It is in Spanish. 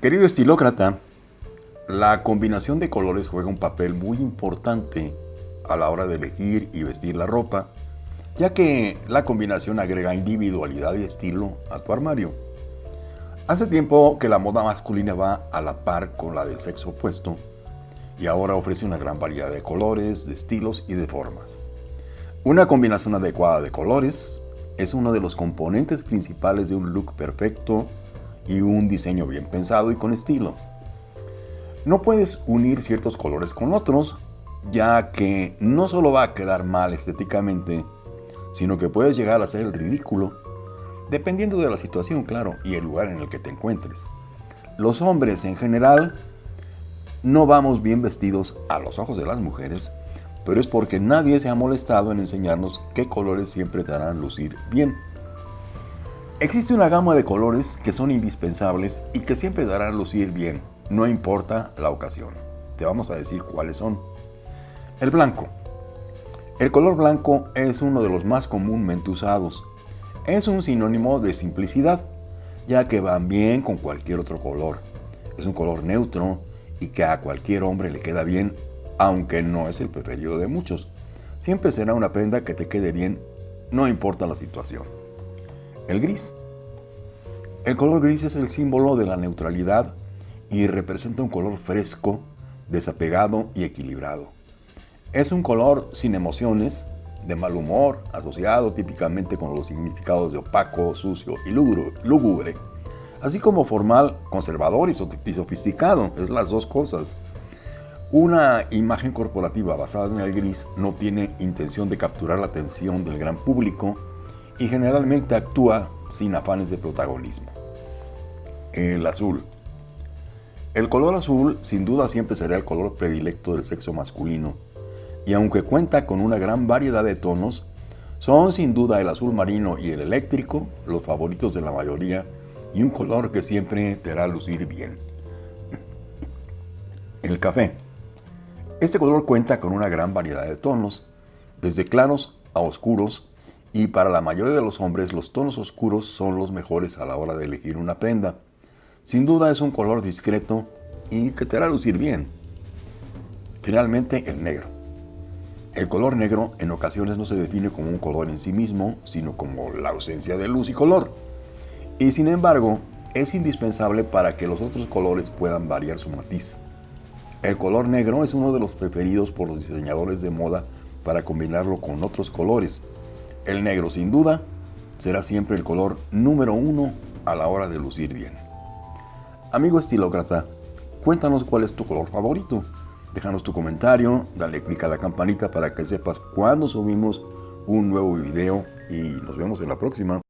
Querido estilócrata, la combinación de colores juega un papel muy importante a la hora de elegir y vestir la ropa, ya que la combinación agrega individualidad y estilo a tu armario. Hace tiempo que la moda masculina va a la par con la del sexo opuesto y ahora ofrece una gran variedad de colores, de estilos y de formas. Una combinación adecuada de colores es uno de los componentes principales de un look perfecto y un diseño bien pensado y con estilo. No puedes unir ciertos colores con otros, ya que no solo va a quedar mal estéticamente, sino que puedes llegar a ser el ridículo, dependiendo de la situación, claro, y el lugar en el que te encuentres. Los hombres en general no vamos bien vestidos a los ojos de las mujeres, pero es porque nadie se ha molestado en enseñarnos qué colores siempre te harán lucir bien. Existe una gama de colores que son indispensables y que siempre darán lucir bien, no importa la ocasión. Te vamos a decir cuáles son. El blanco. El color blanco es uno de los más comúnmente usados. Es un sinónimo de simplicidad, ya que van bien con cualquier otro color. Es un color neutro y que a cualquier hombre le queda bien, aunque no es el preferido de muchos. Siempre será una prenda que te quede bien, no importa la situación. El gris. El color gris es el símbolo de la neutralidad y representa un color fresco, desapegado y equilibrado. Es un color sin emociones, de mal humor, asociado típicamente con los significados de opaco, sucio y lúgubre, así como formal, conservador y sofisticado, es las dos cosas. Una imagen corporativa basada en el gris no tiene intención de capturar la atención del gran público y generalmente actúa sin afanes de protagonismo. El azul. El color azul sin duda siempre será el color predilecto del sexo masculino y aunque cuenta con una gran variedad de tonos, son sin duda el azul marino y el eléctrico los favoritos de la mayoría y un color que siempre te hará lucir bien. El café. Este color cuenta con una gran variedad de tonos, desde claros a oscuros y para la mayoría de los hombres los tonos oscuros son los mejores a la hora de elegir una prenda. Sin duda es un color discreto y que te hará lucir bien. Finalmente, el negro. El color negro en ocasiones no se define como un color en sí mismo, sino como la ausencia de luz y color. Y sin embargo, es indispensable para que los otros colores puedan variar su matiz. El color negro es uno de los preferidos por los diseñadores de moda para combinarlo con otros colores, el negro, sin duda, será siempre el color número uno a la hora de lucir bien. Amigo estilócrata, cuéntanos cuál es tu color favorito. Déjanos tu comentario, dale click a la campanita para que sepas cuando subimos un nuevo video y nos vemos en la próxima.